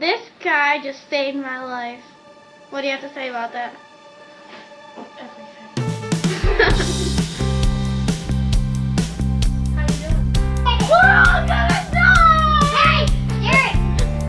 This guy just saved my life. What do you have to say about that?